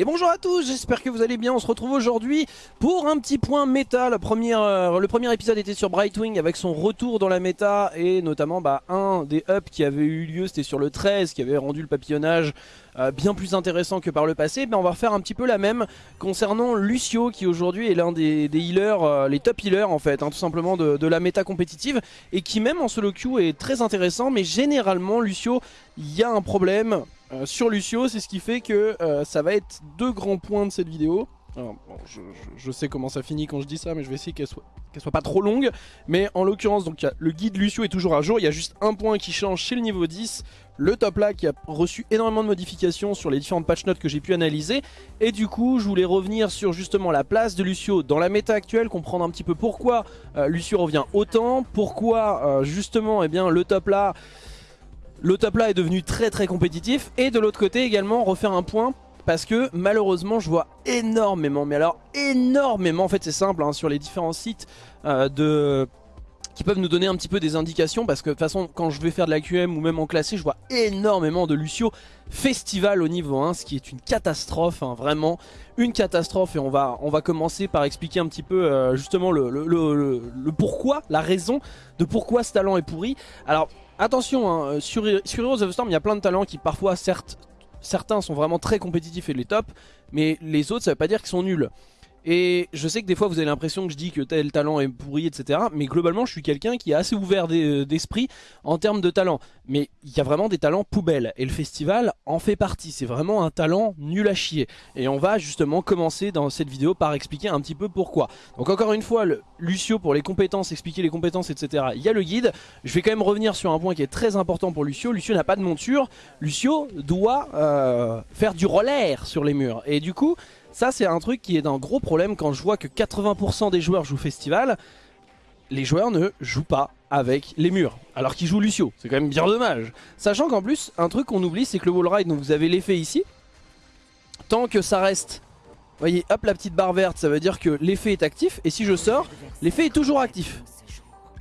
Et bonjour à tous, j'espère que vous allez bien, on se retrouve aujourd'hui pour un petit point méta. Le premier, euh, le premier épisode était sur Brightwing avec son retour dans la méta et notamment bah, un des ups qui avait eu lieu, c'était sur le 13 qui avait rendu le papillonnage euh, bien plus intéressant que par le passé. Mais on va refaire un petit peu la même concernant Lucio qui aujourd'hui est l'un des, healers, euh, les top healers en fait, hein, tout simplement de, de, la méta compétitive et qui même en solo queue est très intéressant mais généralement Lucio, il y a un problème euh, sur Lucio, c'est ce qui fait que euh, ça va être deux grands points de cette vidéo. je, sais comment ça finit quand je dis ça, mais je vais essayer qu'elle soit, soit pas trop longue. Mais en l'occurrence, donc le guide Lucio est toujours à jour. Il y a juste un point qui change chez le niveau 10. Le top là qui a reçu énormément de modifications sur les différentes patch notes que j'ai pu analyser. Et du coup, je voulais revenir sur justement la place de Lucio dans la méta actuelle, comprendre un petit peu pourquoi euh, Lucio revient autant, pourquoi justement eh bien, le top là le top là est devenu très très compétitif. Et de l'autre côté également refaire un point parce que malheureusement je vois énormément, mais alors énormément, en fait c'est simple, hein, sur les différents sites euh, de qui peuvent nous donner un petit peu des indications parce que de toute façon quand je vais faire de la QM ou même en classé je vois énormément de Lucio Festival au niveau 1 ce qui est une catastrophe hein, vraiment. Une catastrophe et on va, on va commencer par expliquer un petit peu euh, justement le, le, pourquoi, la raison de pourquoi ce talent est pourri. Alors Attention, hein, sur, sur Heroes of the Storm, il y a plein de talents qui parfois, certains sont vraiment très compétitifs et les top, mais les autres, ça veut pas dire qu'ils sont nuls. Et je sais que des fois vous avez l'impression que je dis que tel talent est pourri, etc. Mais globalement je suis quelqu'un qui est assez ouvert euh, d'esprit en termes de talent. Mais il y a vraiment des talents poubelles. Et le festival en fait partie. C'est vraiment un talent nul à chier. Et on va justement commencer dans cette vidéo par expliquer un petit peu pourquoi. Donc encore une fois, Lucio pour les compétences, expliquer les compétences, etc. Il y a le guide. Je vais quand même revenir sur un point qui est très important pour Lucio. Lucio n'a pas de monture. Lucio doit euh, faire du roller sur les murs. Et du coup... Ça c'est un truc qui est d'un gros problème quand je vois que 80% des joueurs jouent festival. Les joueurs ne jouent pas avec les murs, alors qu'ils jouent Lucio. C'est quand même bien dommage. Sachant qu'en plus, un truc qu'on oublie, c'est que le wall ride, donc vous avez l'effet ici. Tant que ça reste, voyez, hop la petite barre verte, ça veut dire que l'effet est actif. Et si je sors, l'effet est toujours actif.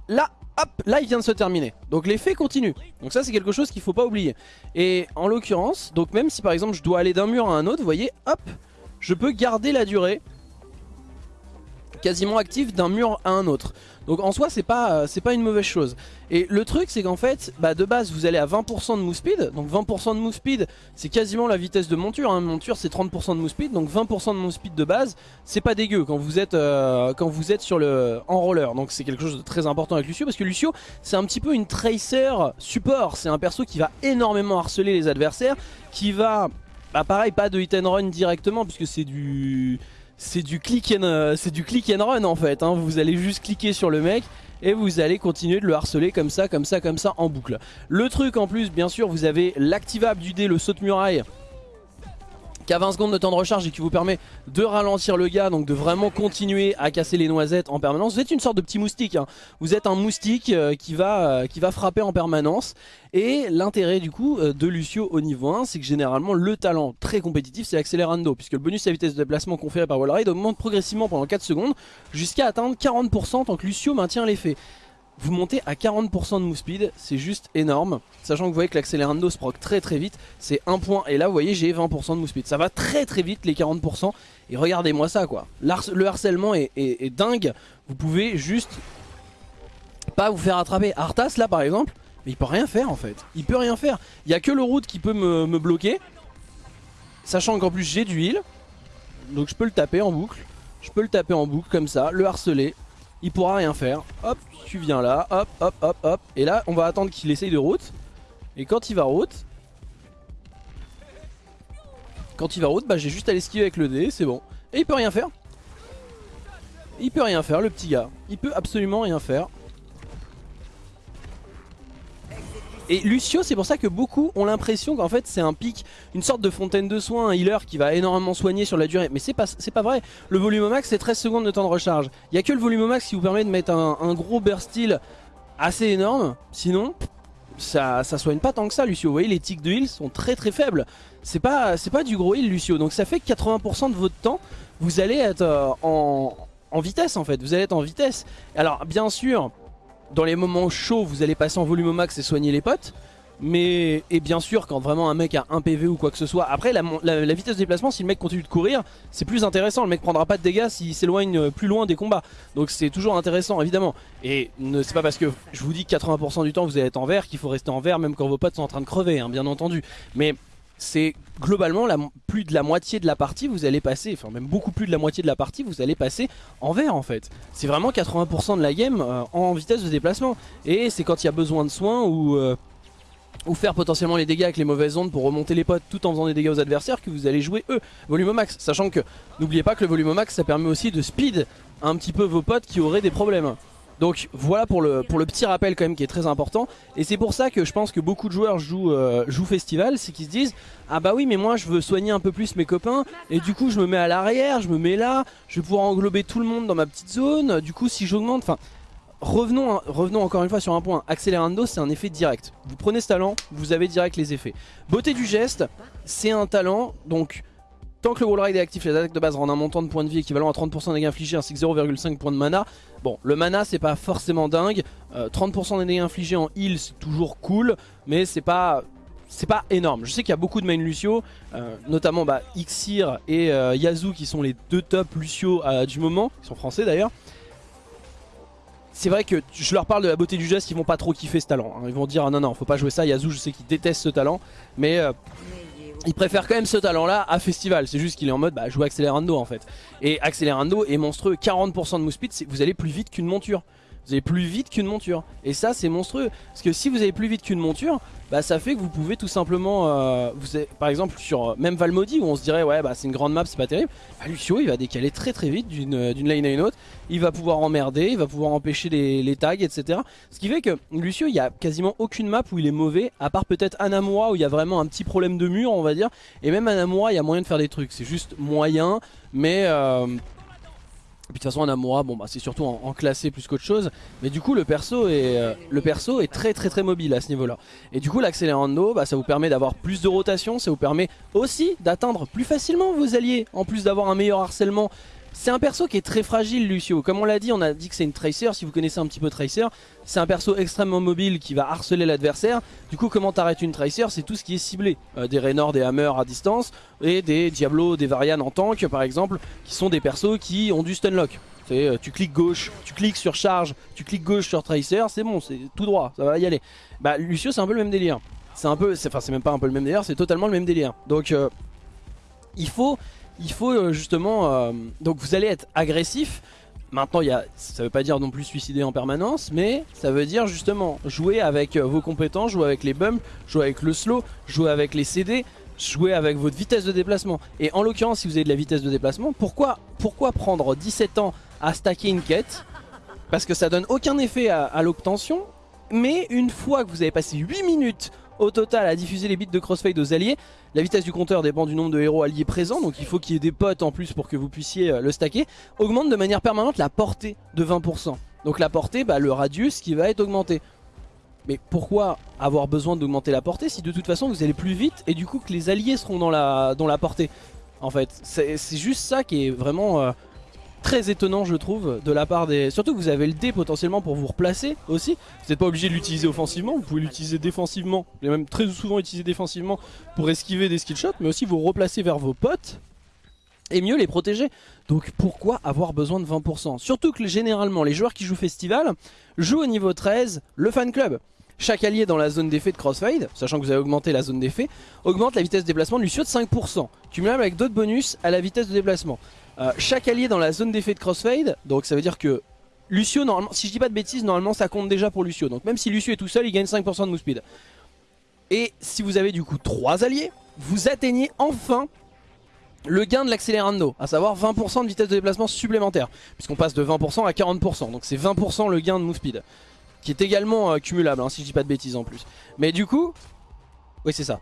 Là, hop, là il vient de se terminer. Donc l'effet continue. Donc ça c'est quelque chose qu'il faut pas oublier. Et en l'occurrence, donc même si par exemple je dois aller d'un mur à un autre, vous voyez, hop, je peux garder la durée quasiment active d'un mur à un autre. Donc en soi c'est pas, euh, pas une mauvaise chose. Et le truc c'est qu'en fait bah, de base vous allez à 20% de move speed. Donc 20% de move speed c'est quasiment la vitesse de monture. Hein. Monture c'est 30% de move speed. Donc 20% de move speed de base c'est pas dégueu quand vous êtes, euh, quand vous êtes sur le, en roller. Donc c'est quelque chose de très important avec Lucio. Parce que Lucio c'est un petit peu une tracer support. C'est un perso qui va énormément harceler les adversaires. Qui va bah pareil, pas de hit and run directement puisque c'est du c'est du click and euh, c'est du click and run en fait. Hein. Vous allez juste cliquer sur le mec et vous allez continuer de le harceler comme ça, comme ça, comme ça en boucle. Le truc en plus, bien sûr, vous avez l'activable du dé, le saut de muraille qui a 20 secondes de temps de recharge et qui vous permet de ralentir le gars, donc de vraiment continuer à casser les noisettes en permanence. Vous êtes une sorte de petit moustique, hein. vous êtes un moustique euh, qui, va, euh, qui va frapper en permanence. Et l'intérêt du coup euh, de Lucio au niveau 1, c'est que généralement le talent très compétitif c'est l'accélérando, puisque le bonus à vitesse de déplacement conféré par Wallride augmente progressivement pendant 4 secondes jusqu'à atteindre 40% tant que Lucio maintient l'effet vous montez à 40% de move speed, c'est juste énorme. Sachant que vous voyez que l'accélérando se proc très très vite, c'est un point. Et là vous voyez j'ai 20% de move speed. Ça va très très vite les 40%. Et regardez-moi ça quoi. Le harcèlement est, dingue. Vous pouvez juste pas vous faire attraper. Arthas là par exemple, mais il peut rien faire en fait. Il peut rien faire. Il y a que le route qui peut me, me bloquer. Sachant qu'en plus j'ai du heal. Donc je peux le taper en boucle. Je peux le taper en boucle comme ça, le harceler il pourra rien faire. Hop, tu viens là, hop, hop, hop, hop. Et là, on va attendre qu'il essaye de route. Et quand il va route, quand il va route, bah j'ai juste à l'esquiver avec le dé, c'est bon. Et il peut rien faire. Il peut rien faire, le petit gars. Il peut absolument rien faire. Et Lucio, c'est pour ça que beaucoup ont l'impression qu'en fait c'est un pic, une sorte de fontaine de soins, un healer qui va énormément soigner sur la durée. Mais c'est pas, pas vrai. Le volume au max c'est 13 secondes de temps de recharge. Il y a que le volume au max qui vous permet de mettre un, gros burst heal assez énorme. Sinon, ça, ça soigne pas tant que ça Lucio. Vous voyez les tics de heal sont très très faibles. C'est pas, pas du gros heal Lucio. Donc ça fait que 80% de votre temps, vous allez être euh, en, en vitesse en fait. Vous allez être en vitesse. Alors bien sûr dans les moments chauds, vous allez passer en volume au max et soigner les potes. Mais et bien sûr quand vraiment un mec a un PV ou quoi que ce soit Après la, vitesse de déplacement si le mec continue de courir C'est plus intéressant, le mec prendra pas de dégâts s'il s'éloigne plus loin des combats. Donc c'est toujours intéressant évidemment. Et c'est pas parce que je vous dis que 80% du temps vous allez être en vert Qu'il faut rester en vert même quand vos potes sont en train de crever hein, bien entendu. Mais c'est globalement plus de la moitié de la partie vous allez passer, enfin même beaucoup plus de la moitié de la partie vous allez passer en vert en fait. C'est vraiment 80% de la game euh, en vitesse de déplacement. Et c'est quand il y a besoin de soins ou, euh, ou faire potentiellement les dégâts avec les mauvaises ondes pour remonter les potes tout en faisant des dégâts aux adversaires que vous allez jouer eux, volume max. Sachant que n'oubliez pas que le volume max ça permet aussi de speed un petit peu vos potes qui auraient des problèmes. Donc voilà pour le, petit rappel quand même qui est très important. Et c'est pour ça que je pense que beaucoup de joueurs jouent, euh, jouent Festival C'est qu'ils se disent Ah bah oui mais moi je veux soigner un peu plus mes copains. Et du coup je me mets à l'arrière, je me mets là. Je vais pouvoir englober tout le monde dans ma petite zone. Du coup si j'augmente, enfin Revenons, revenons encore une fois sur un point. Accélérando c'est un effet direct. Vous prenez ce talent, vous avez direct les effets. Beauté du geste, c'est un talent. Donc Tant que le wall ride est actif, les attaques de base rendent un montant de points de vie équivalent à 30% des dégâts infligés ainsi que 0,5 points de mana. Bon, le mana c'est pas forcément dingue. 30% euh, des dégâts infligés en heal c'est toujours cool, mais c'est pas c'est pas énorme. Je sais qu'il y a beaucoup de main Lucio, euh, notamment bah, Ixir et euh, Yazoo qui sont les deux top Lucio du moment, ils sont français d'ailleurs. C'est vrai que je leur parle de la beauté du geste, ils vont pas trop kiffer ce talent. Hein. Ils vont dire ah non non faut pas jouer ça, Yazoo je sais qu'il déteste ce talent, mais il préfère quand même ce talent là à Festival. C'est juste qu'il est en mode bah, jouer Accélérando en fait. Et Accélérando est monstrueux. 40% de move speed vous allez plus vite qu'une monture Vous allez plus vite qu'une monture. Et ça c'est monstrueux. Parce que si vous allez plus vite qu'une monture bah ça fait que vous pouvez tout simplement, euh, vous par exemple sur euh, même Valmodi où on se dirait ouais bah c'est une grande map c'est pas terrible, bah, Lucio il va décaler très très vite d'une euh, lane à une autre, il va pouvoir emmerder, il va pouvoir empêcher les, tags etc. Ce qui fait que Lucio il y a quasiment aucune map où il est mauvais, à part peut-être Anamura où il y a vraiment un petit problème de mur on va dire, et même Anamura il y a moyen de faire des trucs, c'est juste moyen mais... Et puis de toute façon Anamura bon bah c'est surtout en, classé plus qu'autre chose. Mais du coup le perso est euh, le perso est très très très mobile à ce niveau là Et du coup l'accélérando bah, ça vous permet d'avoir plus de rotation Ça vous permet aussi d'atteindre plus facilement vos alliés. En plus d'avoir un meilleur harcèlement c'est un perso qui est très fragile Lucio, comme on l'a dit on a dit que c'est une Tracer, si vous connaissez un petit peu Tracer C'est un perso extrêmement mobile qui va harceler l'adversaire Du coup comment t'arrêtes une Tracer? C'est tout ce qui est ciblé euh, Des Raynor, des Hammer à distance Et des Diablo, des Varian en tank par exemple Qui sont des persos qui ont du stunlock euh, tu cliques gauche, tu cliques sur charge, tu cliques gauche sur Tracer, c'est bon, c'est tout droit, ça va y aller. Bah Lucio c'est un peu le même délire. C'est un peu, enfin c'est même pas un peu le même délire, c'est totalement le même délire. Donc euh, il faut il faut euh, justement... Euh, donc vous allez être agressif. Maintenant, ça veut pas dire non plus suicider en permanence, mais ça veut dire justement jouer avec euh, vos compétences, jouer avec les bumps, jouer avec le slow, jouer avec les CD, jouer avec votre vitesse de déplacement. Et en l'occurrence, si vous avez de la vitesse de déplacement, pourquoi, pourquoi prendre 17 ans à stacker une quête? Parce que ça donne aucun effet à, à l'obtention, mais une fois que vous avez passé 8 minutes au total à diffuser les bits de crossfade aux alliés. La vitesse du compteur dépend du nombre de héros alliés présents, donc il faut qu'il y ait des potes en plus pour que vous puissiez euh, le stacker. Augmente de manière permanente la portée de 20%. Donc la portée, bah, le radius qui va être augmenté. Mais pourquoi avoir besoin d'augmenter la portée si de toute façon vous allez plus vite et du coup que les alliés seront dans la, portée? En fait, c'est juste ça qui est vraiment... Euh, très étonnant je trouve de la part des... Surtout que vous avez le dé potentiellement pour vous replacer aussi. Vous n'êtes pas obligé de l'utiliser offensivement, vous pouvez l'utiliser défensivement. Et même très souvent utiliser défensivement pour esquiver des skill shots, mais aussi vous replacer vers vos potes et mieux les protéger. Donc pourquoi avoir besoin de 20% Surtout que généralement les joueurs qui jouent Festival jouent au niveau 13 le fan club. Chaque allié dans la zone d'effet de Crossfade, sachant que vous avez augmenté la zone d'effet, augmente la vitesse de déplacement de Lucio de 5%, cumulable avec d'autres bonus à la vitesse de déplacement. Euh, chaque allié dans la zone d'effet de crossfade, donc ça veut dire que Lucio, normalement, si je dis pas de bêtises, normalement ça compte déjà pour Lucio. Donc même si Lucio est tout seul, il gagne 5% de move speed. Et si vous avez du coup 3 alliés, vous atteignez enfin le gain de l'accélérando, à savoir 20% de vitesse de déplacement supplémentaire. Puisqu'on passe de 20% à 40%, donc c'est 20% le gain de move speed. Qui est également euh, cumulable, hein, si je dis pas de bêtises en plus. Mais du coup, oui c'est ça.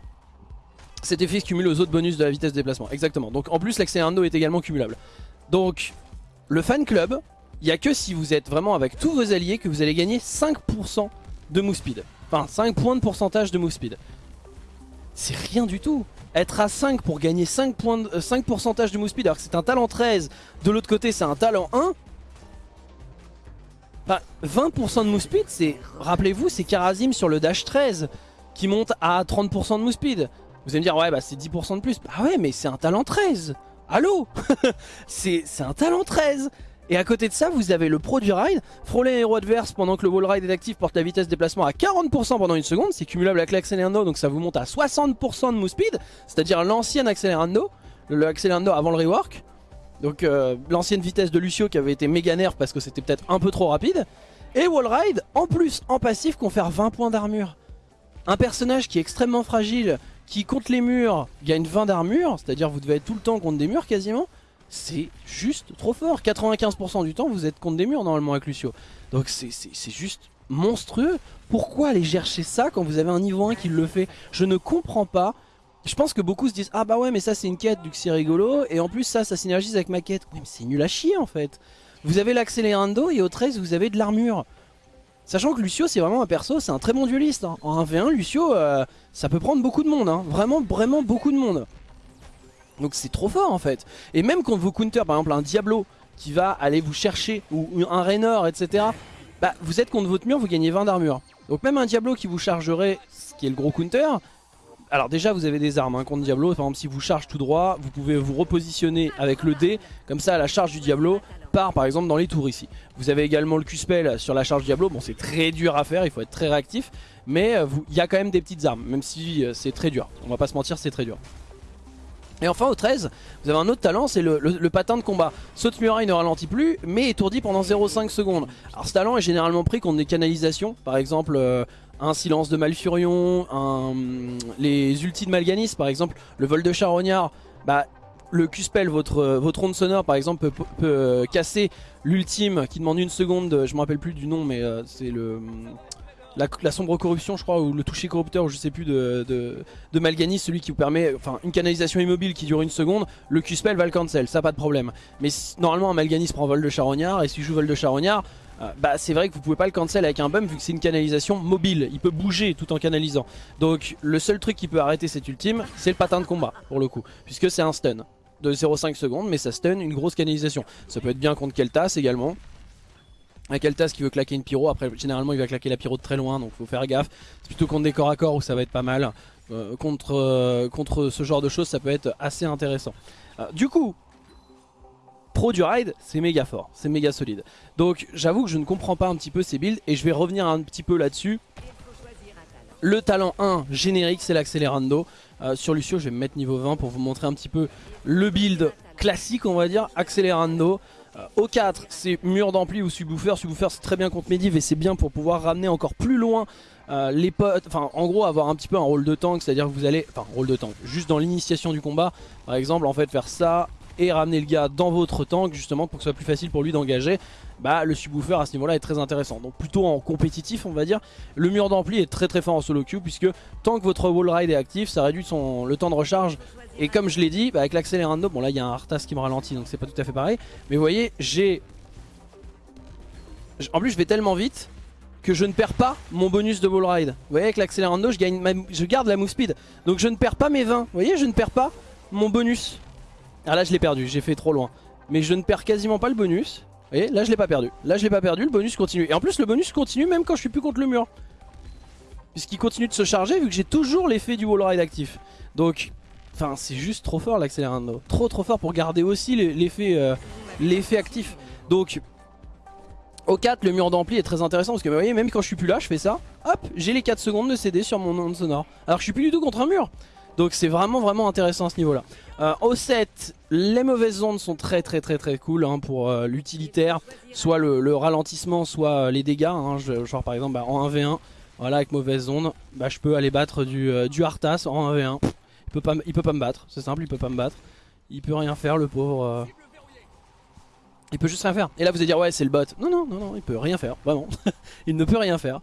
Cet effet se cumule aux autres bonus de la vitesse de déplacement. Exactement. Donc en plus l'accélérando est également cumulable. Donc le fan club, il n'y a que si vous êtes vraiment avec tous vos alliés que vous allez gagner 5% de move speed. Enfin 5 points de pourcentage de move speed. C'est rien du tout. Être à 5 pour gagner 5, points de, 5 pourcentage de move speed alors que c'est un talent 13, de l'autre côté c'est un talent 1. Enfin, 20% de move speed, c'est, rappelez-vous, c'est Karazim sur le dash 13. qui monte à 30% de move speed. Vous allez me dire, ouais, bah c'est 10% de plus. Ah ouais, mais c'est un talent 13. Allô? C'est un talent 13 et à côté de ça, vous avez le pro du ride. Frôler un héros adverse pendant que le wall ride est actif porte la vitesse de déplacement à 40% pendant une seconde. C'est cumulable avec l'accélérando, donc ça vous monte à 60% de move speed. C'est-à-dire l'ancien accélérando, le accélérando avant le rework. Donc euh, l'ancienne vitesse de Lucio qui avait été méga nerf parce que c'était peut-être un peu trop rapide. Et wall ride, en plus, en passif, confère 20 points d'armure. Un personnage qui est extrêmement fragile, qui contre les murs gagne 20 d'armure, c'est-à-dire vous devez être tout le temps contre des murs quasiment c'est juste trop fort. 95% du temps, vous êtes contre des murs normalement avec Lucio. Donc c'est juste monstrueux. Pourquoi aller chercher ça quand vous avez un niveau 1 qui le fait? Je ne comprends pas. Je pense que beaucoup se disent Ah bah ouais mais ça c'est une quête, du c'est rigolo. Et en plus ça, ça synergise avec ma quête. Oui mais c'est nul à chier en fait. Vous avez l'accélérando et au 13 vous avez de l'armure. Sachant que Lucio c'est vraiment un perso, c'est un très bon dueliste. Hein. En 1v1 Lucio euh, ça peut prendre beaucoup de monde. Hein. Vraiment vraiment beaucoup de monde. Donc c'est trop fort en fait. Et même quand vous counter par exemple un Diablo qui va aller vous chercher, ou un Raynor etc. Bah vous êtes contre votre mur, vous gagnez 20 d'armure. Donc même un Diablo qui vous chargerait, ce qui est le gros counter, alors déjà vous avez des armes hein, contre Diablo, par exemple si vous charge tout droit, vous pouvez vous repositionner avec le D, comme ça la charge du Diablo par exemple dans les tours ici. Vous avez également le Q-Spell sur la charge Diablo, bon c'est très dur à faire, il faut être très réactif, mais euh, il y a quand même des petites armes, même si euh, c'est très dur, on va pas se mentir c'est très dur. Et enfin au 13, vous avez un autre talent, c'est le, patin de combat. Saute muraille ne ralentit plus, mais étourdit pendant 0,5 secondes. Alors ce talent est généralement pris contre des canalisations, par exemple euh, un silence de Malfurion, un, les ultis de Malganis par exemple, le vol de Charognard, bah le Q-Spell, votre, votre onde sonore par exemple peut, euh, casser l'ultime qui demande une seconde, je me rappelle plus du nom mais euh, c'est le la, sombre corruption je crois ou le toucher corrupteur ou je sais plus de, de, celui qui vous permet enfin une canalisation immobile qui dure une seconde le Q-spell va le cancel ça pas de problème. Mais normalement un Malganis prend vol de charognard et si je joue vol de charognard euh, bah c'est vrai que vous pouvez pas le cancel avec un bump vu que c'est une canalisation mobile. Il peut bouger tout en canalisant. Donc le seul truc qui peut arrêter cet ultime c'est le patin de combat pour le coup puisque c'est un stun de 0,5 secondes mais ça stun une grosse canalisation ça peut être bien contre Keltas également un Keltas qui veut claquer une pyro, après généralement il va claquer la pyro de très loin donc faut faire gaffe. C'est plutôt contre des corps à corps où ça va être pas mal. Euh, contre, euh, contre ce genre de choses ça peut être assez intéressant. Euh, du coup, pro du ride c'est méga fort, c'est méga solide. Donc j'avoue que je ne comprends pas un petit peu ces builds et je vais revenir un petit peu là-dessus. Le talent 1 générique c'est l'accélérando. Sur Lucio je vais me mettre niveau 20 pour vous montrer un petit peu le build classique on va dire, accélérando. Euh, au 4 c'est mur d'ampli ou subwoofer, subwoofer c'est très bien contre Mediv et c'est bien pour pouvoir ramener encore plus loin euh, les potes, enfin en gros avoir un petit peu un rôle de tank, c'est à dire que vous allez, enfin rôle de tank, juste dans l'initiation du combat, par exemple en fait faire ça et ramener le gars dans votre tank justement pour que ce soit plus facile pour lui d'engager bah le subwoofer à ce niveau là est très intéressant. Donc plutôt en compétitif on va dire. Le mur d'ampli est très très fort en solo queue puisque tant que votre wall ride est actif ça réduit son, le temps de recharge. Et comme je l'ai dit bah, avec l'accélérando bon là il y a un Arthas qui me ralentit donc c'est pas tout à fait pareil. Mais vous voyez j'ai en plus je vais tellement vite que je ne perds pas mon bonus de wall ride. Vous voyez avec l'accélérando je, je garde la move speed. Donc je ne perds pas mes 20 vous voyez je ne perds pas mon bonus ah là je l'ai perdu, j'ai fait trop loin. Mais je ne perds quasiment pas le bonus. Vous voyez, là je l'ai pas perdu. Là je l'ai pas perdu, le bonus continue. Et en plus le bonus continue même quand je suis plus contre le mur. Puisqu'il continue de se charger vu que j'ai toujours l'effet du wall ride actif. Donc, enfin c'est juste trop fort l'accélérando. Trop trop fort pour garder aussi euh, l'effet actif. Donc, au 4 le mur d'ampli est très intéressant parce que vous voyez même quand je suis plus là je fais ça. Hop, j'ai les 4 secondes de CD sur mon onde sonore. Alors je suis plus du tout contre un mur. Donc c'est vraiment vraiment intéressant à ce niveau là. Euh, au 7, les mauvaises ondes sont très très très très cool hein, pour euh, l'utilitaire. Soit le, ralentissement, soit euh, les dégâts. Hein. genre par exemple bah, en 1v1, voilà avec mauvaises ondes, bah, je peux aller battre du, du Arthas en 1v1. Il peut pas, il peut pas me battre, c'est simple, il peut pas me battre. Il peut rien faire le pauvre. Il peut juste rien faire. Et là vous allez dire ouais c'est le bot. Non non non non il peut rien faire vraiment. il ne peut rien faire.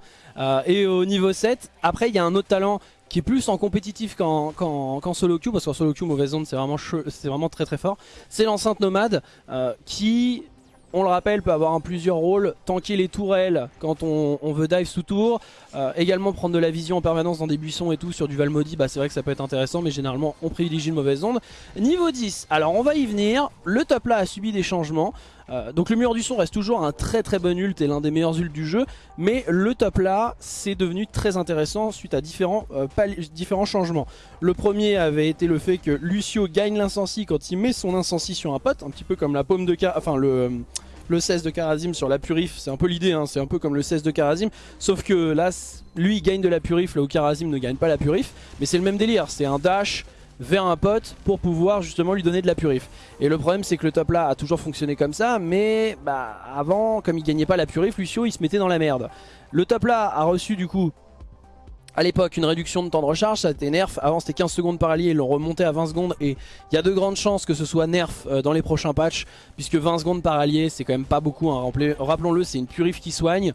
et au niveau 7 après il y a un autre talent qui est plus en compétitif qu'en solo queue, parce qu'en solo queue, mauvaise onde, c'est vraiment, vraiment très très fort. C'est l'enceinte nomade euh, qui, on le rappelle, peut avoir un plusieurs rôles. Tanker les tourelles quand on, veut dive sous tour. Euh, également prendre de la vision en permanence dans des buissons et tout sur du Valmodi, bah c'est vrai que ça peut être intéressant, mais généralement on privilégie une mauvaise onde. Niveau 10, alors on va y venir. Le top là a subi des changements. Euh, donc le mur du son reste toujours un très très bon ult et l'un des meilleurs ults du jeu, mais le top là c'est devenu très intéressant suite à différents, euh, changements. Le premier avait été le fait que Lucio gagne l'incensi quand il met son incensi sur un pote, un petit peu comme la paume de cas, enfin le le 16 de Karazim sur la Purif, c'est un peu l'idée, hein, c'est un peu comme le 16 de Karazim, sauf que là, lui gagne de la Purif là où Karazim ne gagne pas la Purif, mais c'est le même délire, c'est un dash vers un pote pour pouvoir justement lui donner de la Purif. Et le problème c'est que le top là a toujours fonctionné comme ça, mais bah avant, comme il gagnait pas la Purif, Lucio il se mettait dans la merde. Le top là a reçu du coup à l'époque une réduction de temps de recharge, ça a été nerf, avant c'était 15 secondes par allié, ils l'ont remonté à 20 secondes et il y a de grandes chances que ce soit nerf euh, dans les prochains patchs puisque 20 secondes par allié c'est quand même pas beaucoup, hein. rappelons-le c'est une purif qui soigne,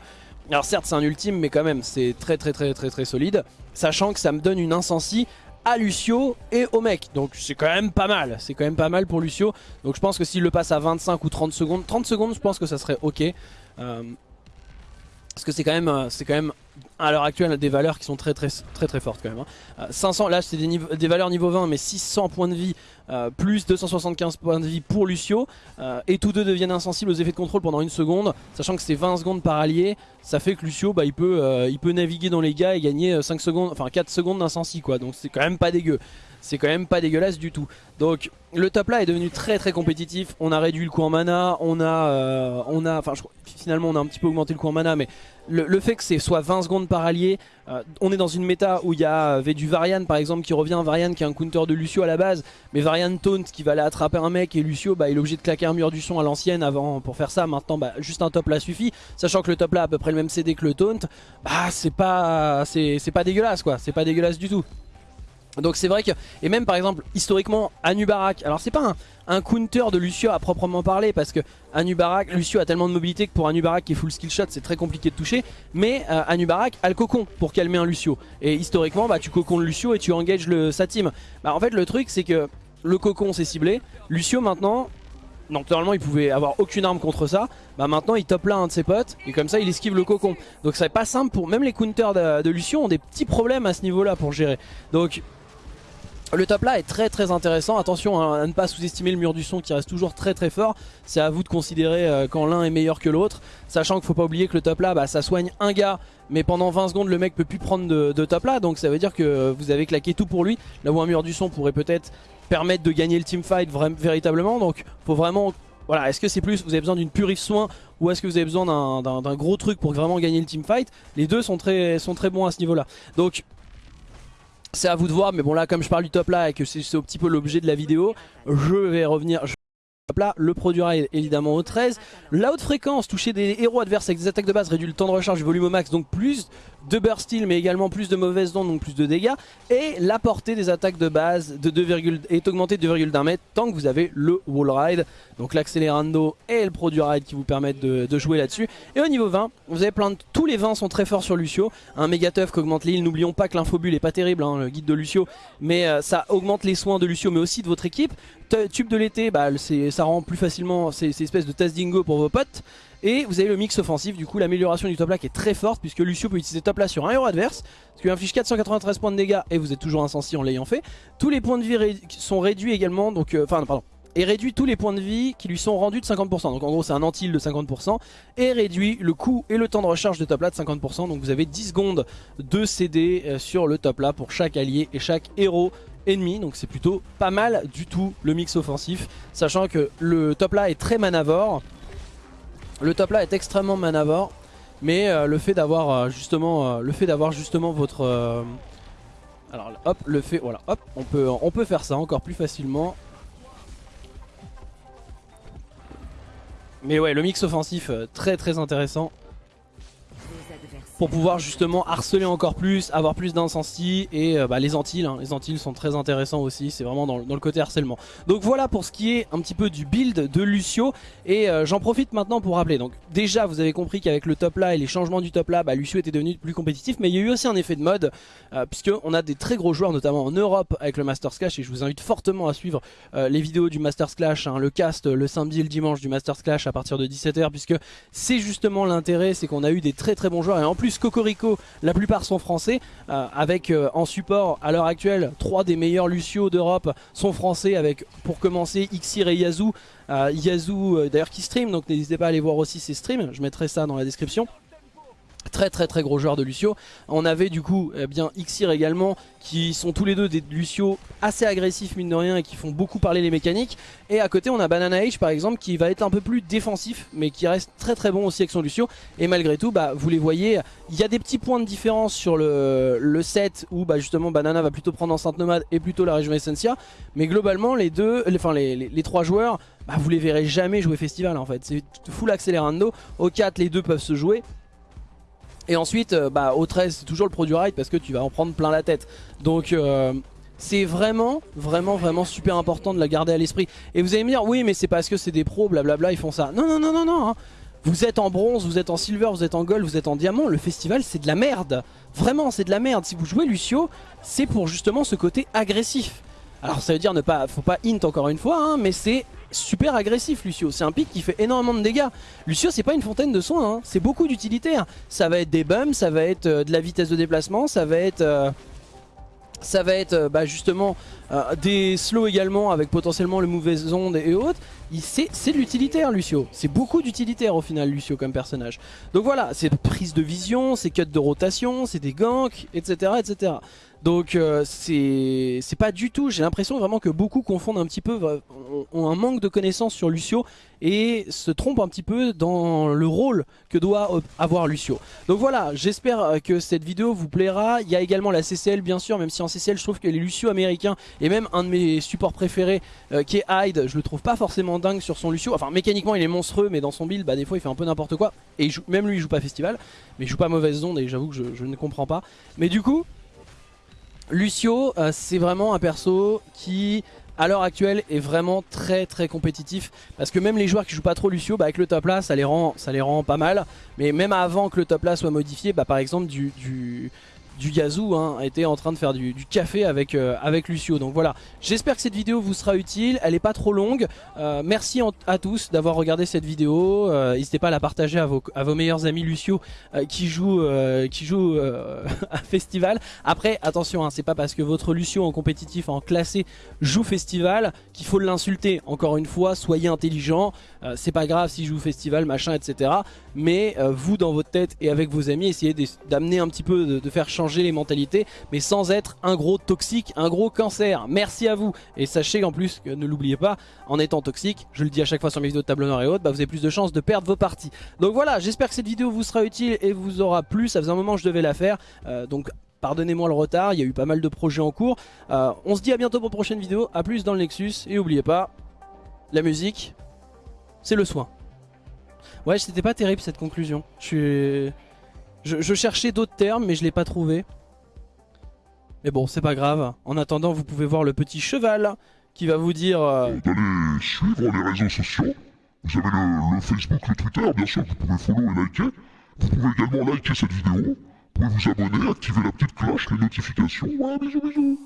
alors certes c'est un ultime mais quand même c'est très très très très très solide, sachant que ça me donne une incensie à Lucio et au mec. Donc c'est quand même pas mal, c'est quand même pas mal pour Lucio. Donc je pense que s'il le passe à 25 ou 30 secondes, 30 secondes je pense que ça serait ok. Euh, parce que c'est quand même euh, c'est quand même à l'heure actuelle des valeurs qui sont très très très très fortes quand même. 500 hein. euh, là c'est des, valeurs niveau 20 mais 600 points de vie euh, plus 275 points de vie pour Lucio et tous deux deviennent insensibles aux effets de contrôle pendant une seconde sachant que c'est 20 secondes par allié ça fait que Lucio bah, il, peut, il peut naviguer dans les gars et gagner 5 secondes enfin 4 secondes d'insensi quoi donc c'est quand même pas dégueu c'est quand même pas dégueulasse du tout. Donc le top là est devenu très très compétitif. On a réduit le coût en mana, on a, euh, on a, enfin finalement on a un petit peu augmenté le coût en mana, mais le, fait que c'est soit 20 secondes par allié, euh, on est dans une méta où il y avait du Varian par exemple qui revient, Varian qui est un counter de Lucio à la base, mais Varian taunt qui va aller attraper un mec et Lucio bah, il est obligé de claquer un mur du son à l'ancienne avant pour faire ça. Maintenant bah, juste un top là suffit, sachant que le top là a à peu près le même CD que le taunt, bah c'est pas, c'est pas dégueulasse quoi, c'est pas dégueulasse du tout. Donc c'est vrai que, et même par exemple historiquement Anubarak, alors c'est pas un, counter de Lucio à proprement parler parce que Anubarak, Lucio a tellement de mobilité que pour Anubarak qui est full skill shot c'est très compliqué de toucher mais euh, Anubarak a le cocon pour calmer un Lucio. Et historiquement bah tu cocons le Lucio et tu engages le, sa team. Bah en fait le truc c'est que le cocon c'est ciblé, Lucio maintenant donc normalement il pouvait avoir aucune arme contre ça. Bah maintenant il top là un de ses potes Et comme ça il esquive le cocon. Donc c'est pas simple pour Même les counters de, de Lucio ont des petits problèmes à ce niveau là pour gérer. Donc le top là est très très intéressant, attention hein, à ne pas sous-estimer le mur du son qui reste toujours très très fort. C'est à vous de considérer euh, quand l'un est meilleur que l'autre. Sachant qu'il faut pas oublier que le top là bah, ça soigne un gars Mais pendant 20 secondes le mec peut plus prendre de, top là. Donc ça veut dire que vous avez claqué tout pour lui. Là où un mur du son pourrait peut-être permettre de gagner le teamfight véritablement. Donc faut vraiment... Voilà, est-ce que c'est plus vous avez besoin d'une purif soin ou est-ce que vous avez besoin d'un gros truc pour vraiment gagner le teamfight Les deux sont très, sont très bons à ce niveau là Donc c'est à vous de voir, mais bon là comme je parle du top là et que c'est un petit peu l'objet de la vidéo, je vais revenir... Là, le produit est évidemment au 13. La haute fréquence, toucher des héros adverses avec des attaques de base réduit le temps de recharge du volume au max, donc plus de burst steel mais également plus de mauvaises ondes, donc plus de dégâts. Et la portée des attaques de base de 2, est augmentée de 2,1 mètres tant que vous avez le wall ride. Donc l'accélérando et le produit ride qui vous permettent de, jouer là-dessus. Et au niveau 20, vous avez plein de... Tous les 20 sont très forts sur Lucio. Un méga tough qui augmente l'île. N'oublions pas que l'infobule est pas terrible, hein, le guide de Lucio. Mais euh, ça augmente les soins de Lucio mais aussi de votre équipe. Tube de l'été, bah, ça rend plus facilement ces, espèces de test dingo pour vos potes. Et vous avez le mix offensif, du coup l'amélioration du top là qui est très forte puisque Lucio peut utiliser top là sur un héros adverse, ce qui inflige 493 points de dégâts et vous êtes toujours insensi en l'ayant fait. Tous les points de vie sont réduits également, donc euh, enfin pardon, et réduit tous les points de vie qui lui sont rendus de 50%. Donc en gros c'est un anti de 50% et réduit le coût et le temps de recharge de top là de 50%. Donc vous avez 10 secondes de CD euh, sur le top là pour chaque allié et chaque héros ennemi donc c'est plutôt pas mal du tout le mix offensif sachant que le top là est très manavore le top là est extrêmement manavore mais euh, le fait d'avoir euh, justement euh, le fait d'avoir justement votre alors hop le fait voilà hop on peut on peut faire ça encore plus facilement. Mais ouais le mix offensif très très intéressant pour pouvoir justement harceler encore plus, avoir plus d'incensi et euh, bah, les Antilles, hein. les Antilles sont très intéressants aussi, c'est vraiment dans, le côté harcèlement. Donc voilà pour ce qui est un petit peu du build de Lucio et euh, j'en profite maintenant pour rappeler. Donc déjà vous avez compris qu'avec le top là et les changements du top là, bah, Lucio était devenu plus compétitif mais il y a eu aussi un effet de mode euh, puisque on a des très gros joueurs notamment en Europe avec le Masters Clash et je vous invite fortement à suivre les vidéos du Masters Clash, hein, le cast le samedi et le dimanche du Masters Clash à partir de 17h puisque c'est justement l'intérêt, c'est qu'on a eu des très très bons joueurs et en plus Cocorico la plupart sont français avec en support à l'heure actuelle trois des meilleurs Lucio d'Europe sont français avec pour commencer Xir et Yazoo. Yazoo d'ailleurs qui stream donc n'hésitez pas à aller voir aussi ses streams je mettrai ça dans la description Très très très gros joueur de Lucio. On avait du coup eh bien Xir également qui sont tous les deux des Lucio assez agressifs mine de rien et qui font beaucoup parler les mécaniques. Et à côté on a Banana Age par exemple qui va être un peu plus défensif mais qui reste très très bon aussi avec son Lucio. Et malgré tout bah, vous les voyez, il y a des petits points de différence sur le, le set où bah, justement Banana va plutôt prendre Enceinte Nomade et plutôt la région Essentia. Mais globalement les deux, enfin les, les, trois joueurs bah, vous les verrez jamais jouer festival en fait. C'est full accélérando. Au 4 les deux peuvent se jouer. Et ensuite, euh, bah, au 13, c'est toujours le produit ride parce que tu vas en prendre plein la tête. Donc... Euh, c'est vraiment, vraiment, vraiment super important de la garder à l'esprit. Et vous allez me dire, oui, mais c'est parce que c'est des pros, blablabla, ils font ça. Non, non, non, non, non. Hein. Vous êtes en bronze, vous êtes en silver, vous êtes en gold, vous êtes en diamant. Le festival, c'est de la merde. Vraiment, c'est de la merde. Si vous jouez Lucio, c'est pour justement ce côté agressif. Alors ça veut dire ne pas, faut pas int encore une fois, hein, mais c'est super agressif Lucio. C'est un pic qui fait énormément de dégâts. Lucio c'est pas une fontaine de soins, hein. c'est beaucoup d'utilitaires. Ça va être des bums, ça va être euh, de la vitesse de déplacement, ça va être... Euh, ça va être euh, bah, justement des slows également avec potentiellement le mauvais ondes et autres. C'est de l'utilitaire Lucio. C'est beaucoup d'utilitaire au final Lucio comme personnage. Donc voilà, c'est prise de vision, c'est cut de rotation, c'est des ganks, etc. etc. Donc euh, c'est pas du tout, j'ai l'impression vraiment que beaucoup confondent un petit peu, euh, ont un manque de connaissances sur Lucio et se trompent un petit peu dans le rôle que doit avoir Lucio. Donc voilà, j'espère que cette vidéo vous plaira. Il y a également la CCL bien sûr, même si en CCL je trouve que les Lucio américains et même un de mes supports préférés euh, qui est Hyde, je le trouve pas forcément dingue sur son Lucio. Enfin mécaniquement il est monstrueux mais dans son build bah, des fois il fait un peu n'importe quoi. Et même lui il joue pas festival, mais il joue pas mauvaise onde et j'avoue que je ne comprends pas. Mais du coup Lucio, euh, c'est vraiment un perso qui, à l'heure actuelle, est vraiment très très compétitif. Parce que même les joueurs qui jouent pas trop Lucio, bah, avec le top là, ça les, rend, ça les rend pas mal. Mais même avant que le top là soit modifié, bah, par exemple du du Yazoo hein, était en train de faire du, café avec, euh, avec Lucio. Donc voilà, j'espère que cette vidéo vous sera utile. Elle n'est pas trop longue. Euh, merci à tous d'avoir regardé cette vidéo. Euh, n'hésitez pas à la partager à vos, meilleurs amis Lucio qui jouent, qui joue, à Festival. Après, attention, hein, c'est pas parce que votre Lucio en compétitif, en classé, joue Festival qu'il faut l'insulter. Encore une fois, soyez intelligent. C'est pas grave s'il joue Festival, machin, etc. Mais vous, dans votre tête et avec vos amis, essayez d'amener un petit peu, de, faire changer les mentalités, mais sans être un gros toxique, un gros cancer. Merci à vous. Et sachez en plus que ne l'oubliez pas, en étant toxique, je le dis à chaque fois sur mes vidéos de tableau noir et autres, bah vous avez plus de chances de perdre vos parties. Donc voilà, j'espère que cette vidéo vous sera utile et vous aura plu. Ça faisait un moment que je devais la faire. Euh, donc pardonnez-moi le retard, il y a eu pas mal de projets en cours. Euh, on se dit à bientôt pour une prochaine vidéo. A plus dans le Nexus. Et n'oubliez pas, la musique, c'est le soin. Ouais, c'était pas terrible cette conclusion. Je cherchais d'autres termes, mais je l'ai pas trouvé. Mais bon, c'est pas grave. En attendant, vous pouvez voir le petit cheval qui va vous dire... Euh... D'aller suivre les réseaux sociaux. Vous avez le, Facebook, le Twitter, bien sûr, vous pouvez follow et liker. Vous pouvez également liker cette vidéo. Vous pouvez vous abonner, activer la petite cloche, les notifications. Ouais, bisous, bisous.